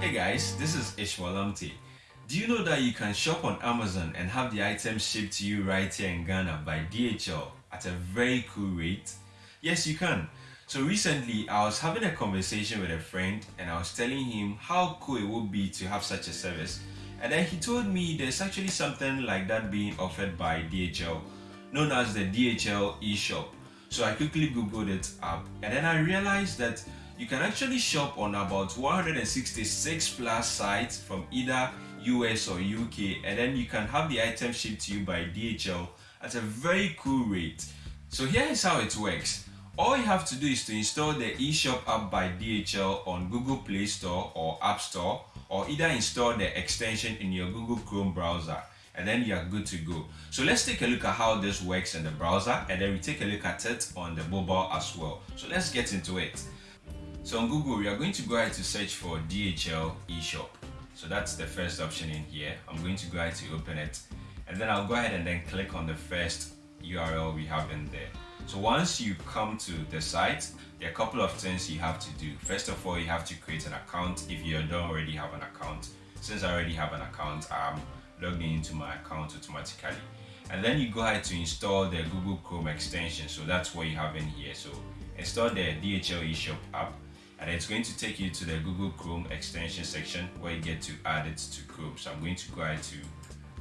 Hey guys, this is Ishmael Lamptey. Do you know that you can shop on Amazon and have the items shipped to you right here in Ghana by DHL at a very cool rate? Yes, you can. So recently, I was having a conversation with a friend and I was telling him how cool it would be to have such a service. And then he told me there's actually something like that being offered by DHL, known as the DHL eShop. So I quickly googled it up and then I realized that you can actually shop on about 166 plus sites from either US or UK and then you can have the item shipped to you by DHL at a very cool rate. So here is how it works. All you have to do is to install the eShop app by DHL on Google Play Store or App Store or either install the extension in your Google Chrome browser and then you are good to go. So let's take a look at how this works in the browser and then we take a look at it on the mobile as well. So let's get into it. So on Google, we are going to go ahead to search for DHL eShop. So that's the first option in here. I'm going to go ahead to open it and then I'll go ahead and then click on the first URL we have in there. So once you come to the site, there are a couple of things you have to do. First of all, you have to create an account if you don't already have an account. Since I already have an account, I'm logged into my account automatically. And then you go ahead to install the Google Chrome extension. So that's what you have in here. So install the DHL eShop app and it's going to take you to the Google Chrome extension section where you get to add it to Chrome. So I'm going to go ahead to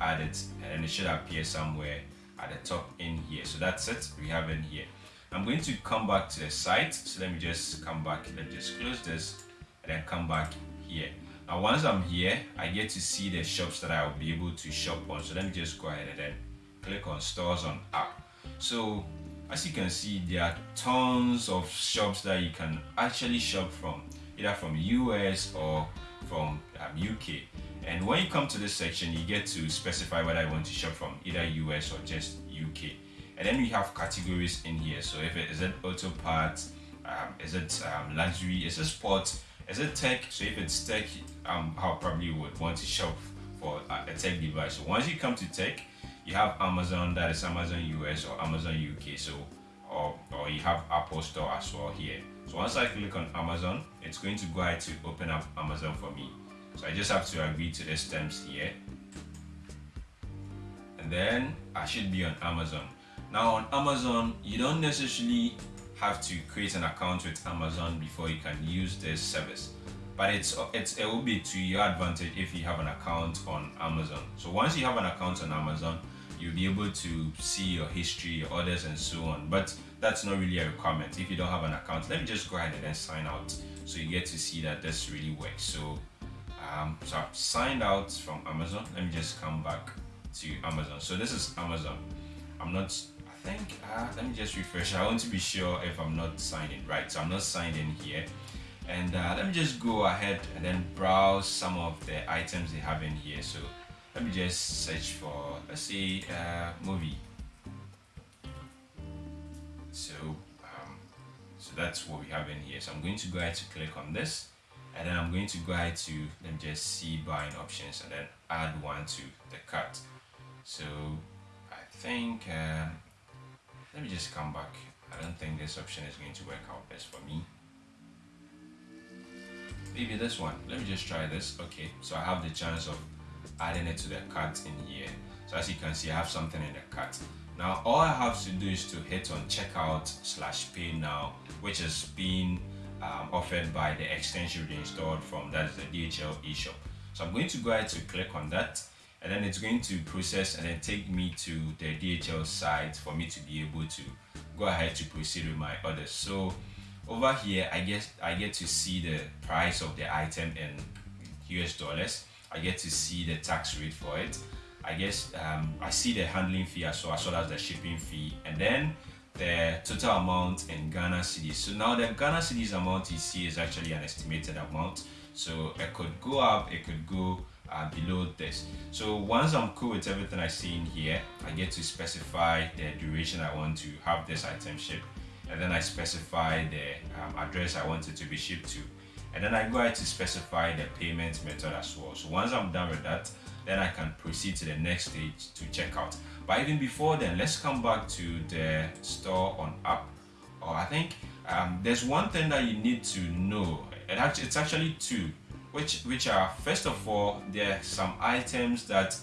add it and it should appear somewhere at the top in here. So that's it, we have it here. I'm going to come back to the site. So let me just come back, let me just close this and then come back here. Now once I'm here, I get to see the shops that I'll be able to shop on. So let me just go ahead and then click on stores on app. So as you can see there are tons of shops that you can actually shop from either from US or from um, UK and when you come to this section you get to specify whether I want to shop from either US or just UK and then we have categories in here. So if it is it auto parts um, is it um, luxury is it sports is it tech? So if it's tech um, I probably would want to shop for a tech device. So once you come to tech you have Amazon, that is Amazon US or Amazon UK. So, or, or you have Apple Store as well here. So once I click on Amazon, it's going to go ahead to open up Amazon for me. So I just have to agree to these terms here. And then I should be on Amazon. Now on Amazon, you don't necessarily have to create an account with Amazon before you can use this service but it's it's it will be to your advantage if you have an account on Amazon. So once you have an account on Amazon, you'll be able to see your history, your orders, and so on. But that's not really a requirement. If you don't have an account, let me just go ahead and then sign out so you get to see that this really works. So, um, so I've signed out from Amazon. Let me just come back to Amazon. So this is Amazon. I'm not. I think. Uh, let me just refresh. I want to be sure if I'm not signed in. Right. So I'm not signed in here. And uh, let me just go ahead and then browse some of the items they have in here. So let me just search for let's say uh, movie. So um, so that's what we have in here. So I'm going to go ahead to click on this and then I'm going to go ahead to let me just see buying options and then add one to the cart. So I think uh, let me just come back. I don't think this option is going to work out best for me. Maybe this one. Let me just try this. Okay so I have the chance of adding it to the cart in here. So as you can see, I have something in the cart. Now, all I have to do is to hit on checkout slash pay now, which is being um, offered by the extension we installed from that's the DHL eShop. So I'm going to go ahead to click on that and then it's going to process and then take me to the DHL site for me to be able to go ahead to proceed with my orders. So over here, I guess I get to see the price of the item in US dollars I get to see the tax rate for it. I guess um, I see the handling fee as well, as well as the shipping fee, and then the total amount in Ghana cedis. So now the Ghana cedis amount you see is actually an estimated amount. So it could go up, it could go uh, below this. So once I'm cool with everything I see in here, I get to specify the duration I want to have this item shipped, and then I specify the um, address I want it to be shipped to and then I go ahead to specify the payment method as well. So once I'm done with that, then I can proceed to the next stage to checkout. But even before then, let's come back to the store on app. Or I think um, there's one thing that you need to know. It actually, it's actually two. which which are first of all there are some items that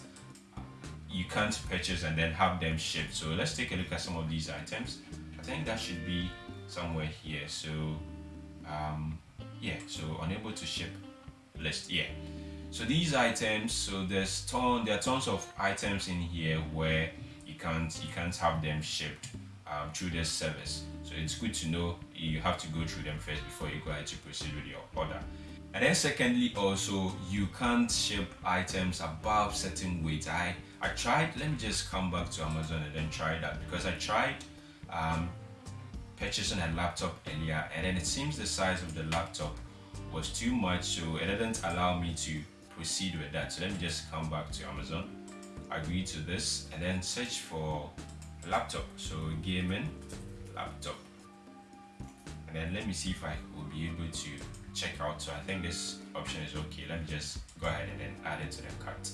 you can't purchase and then have them shipped so let's take a look at some of these items i think that should be somewhere here so um yeah so unable to ship list yeah. So these items so there's ton there are tons of items in here where you can't you can't have them shipped um, through this service. So it's good to know you have to go through them first before you go ahead to proceed with your order. And then secondly also you can't ship items above certain weight. I i tried let me just come back to amazon and then try that because i tried um, purchasing a laptop earlier and then it seems the size of the laptop was too much so it didn't allow me to proceed with that. So let me just come back to Amazon, agree to this, and then search for laptop. So gaming laptop. And then let me see if I will be able to check out. So I think this option is okay. Let me just go ahead and then add it to the cart.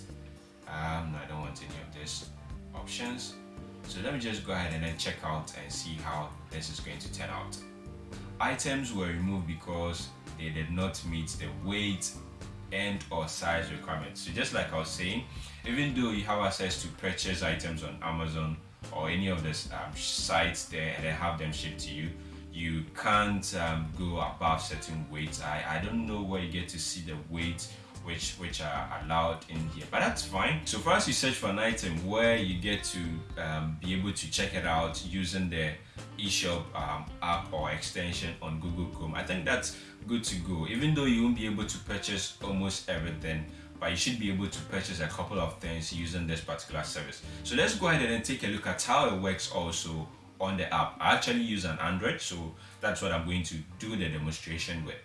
Um, I don't want any of these options. So let me just go ahead and then check out and see how this is going to turn out. Items were removed because they did not meet the weight and or size requirements. So just like I was saying, even though you have access to purchase items on Amazon or any of the um, sites there and have them shipped to you, you can't um, go above certain weights. I, I don't know where you get to see the weight which which are allowed in here. But that's fine. So first you search for an item where you get to um, be able to check it out using the eShop um, app or extension on Google Chrome. I think that's good to go. Even though you won't be able to purchase almost everything but you should be able to purchase a couple of things using this particular service. So let's go ahead and take a look at how it works also on the app. I actually use an Android so that's what I'm going to do the demonstration with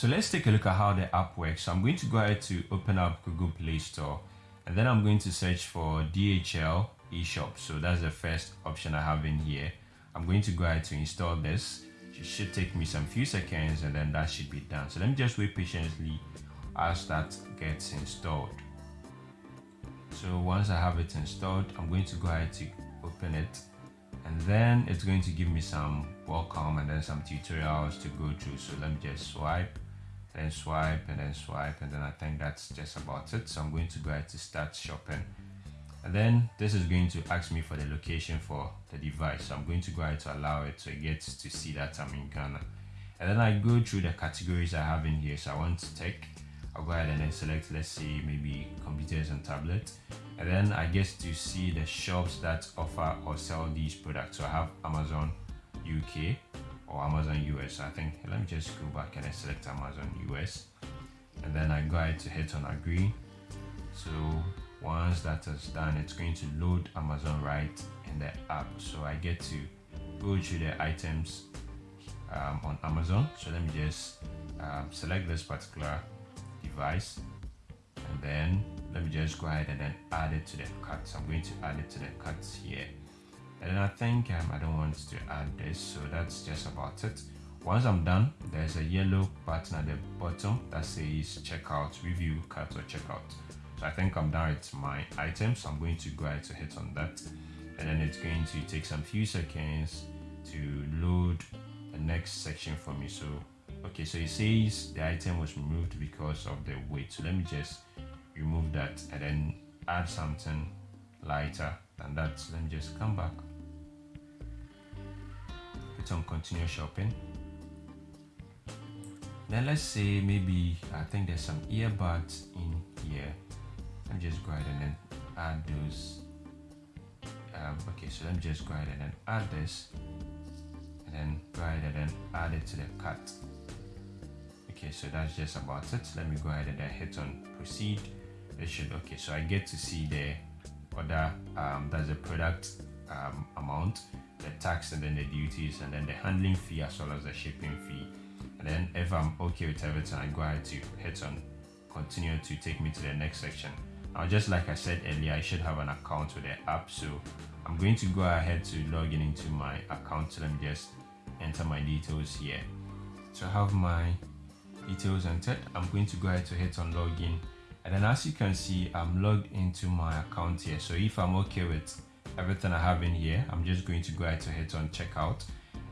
so let's take a look at how the app works. So I'm going to go ahead to open up Google Play Store and then I'm going to search for DHL eShop. So that's the first option I have in here. I'm going to go ahead to install this. It should take me some few seconds and then that should be done. So let me just wait patiently as that gets installed. So once I have it installed, I'm going to go ahead to open it and then it's going to give me some welcome and then some tutorials to go through so let me just swipe then swipe and then swipe and then I think that's just about it. So I'm going to go ahead to start shopping. And then this is going to ask me for the location for the device. So I'm going to go ahead to allow it so it gets to see that I'm in Ghana. And then I go through the categories I have in here. So I want to tech I'll go ahead and then select let's say maybe computers and tablets and then I get to see the shops that offer or sell these products. So I have Amazon UK or Amazon US I think. Let me just go back and I select Amazon US and then I go ahead to hit on agree. So once that is done it's going to load Amazon right in the app. So I get to go to the items um, on Amazon. So let me just um, select this particular device. And then let me just go ahead and then add it to the cart so I'm going to add it to the cart here and I think um, I don't want to add this so that's just about it. Once I'm done there's a yellow button at the bottom that says checkout review cart or checkout. So I think I'm done with my items. I'm going to go ahead to hit on that. And then it's going to take some few seconds to load the next section for me. So okay so it says the item was removed because of the weight. So let me just remove that and then add something lighter than that. So let me just come back hit on continue shopping. Then let's say maybe I think there's some earbuds in here. Let me just go ahead and then add those. Um, okay so let me just go ahead and then add this. And then go ahead and then add it to the cart. Okay so that's just about it. Let me go ahead and then hit on proceed. It should okay so i get to see the other um that's the product um, amount the tax and then the duties and then the handling fee as well as the shipping fee. And then if i'm okay with everything i go ahead to hit on continue to take me to the next section. Now just like i said earlier i should have an account with the app so i'm going to go ahead to log in into my account. So let me just enter my details here. So i have my details entered. I'm going to go ahead to hit on login. And then as you can see i'm logged into my account here. So if i'm okay with everything i have in here i'm just going to go ahead to hit on checkout.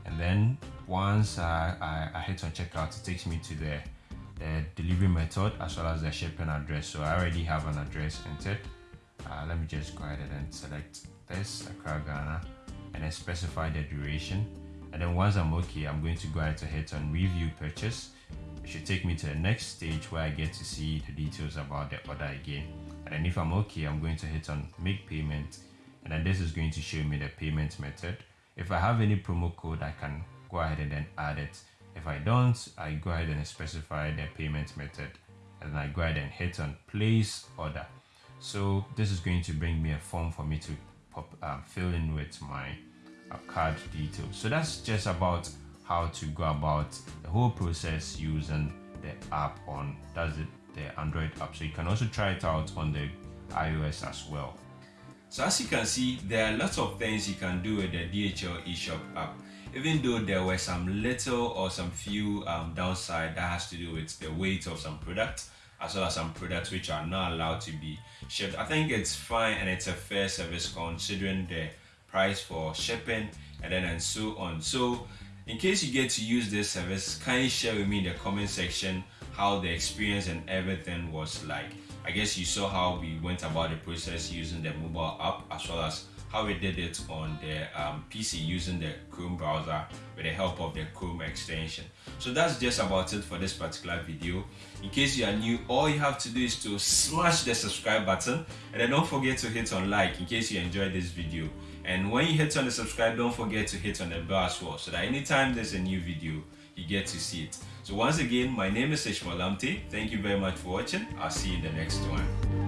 And then once I, I, I hit on checkout it takes me to the the delivery method as well as the shipping address. So i already have an address entered. Uh, let me just go ahead and select this Accra Ghana and then specify the duration. And then once I'm okay I'm going to go ahead to hit on review purchase. It should take me to the next stage where I get to see the details about the order again. And then if I'm okay I'm going to hit on make payment and then this is going to show me the payment method. If I have any promo code I can go ahead and then add it. If I don't I go ahead and specify the payment method. And I go ahead and hit on place order. So this is going to bring me a form for me to pop, um, fill in with my uh, card details. So that's just about how to go about the whole process using the app on does it the android app. So you can also try it out on the ios as well so as you can see there are lots of things you can do with the dhl eshop app even though there were some little or some few um, downside that has to do with the weight of some products as well as some products which are not allowed to be shipped. I think it's fine and it's a fair service considering the price for shipping and then and so on. So in case you get to use this service, kindly share with me in the comment section how the experience and everything was like? I guess you saw how we went about the process using the mobile app as well as how we did it on the um, PC using the Chrome browser with the help of the Chrome extension. So that's just about it for this particular video. In case you are new, all you have to do is to smash the subscribe button and then don't forget to hit on like in case you enjoyed this video. And when you hit on the subscribe, don't forget to hit on the bell as well so that anytime there's a new video, you get to see it. So once again, my name is Ishmael Lamptey. Thank you very much for watching. I'll see you in the next one.